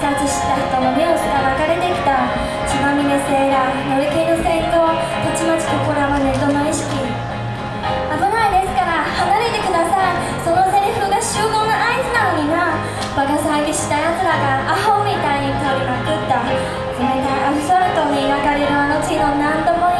殺した人の目をすらかれてきた。血まみれセーラー乗り気の戦闘たちまち心はネットの意識。危ないですから離れてください。そのセリフが集合の合図なのにな。バカ騒ぎした奴らがアホみたいに取りまくった。冷たいアスファルトに描かれるあの地の何とも言い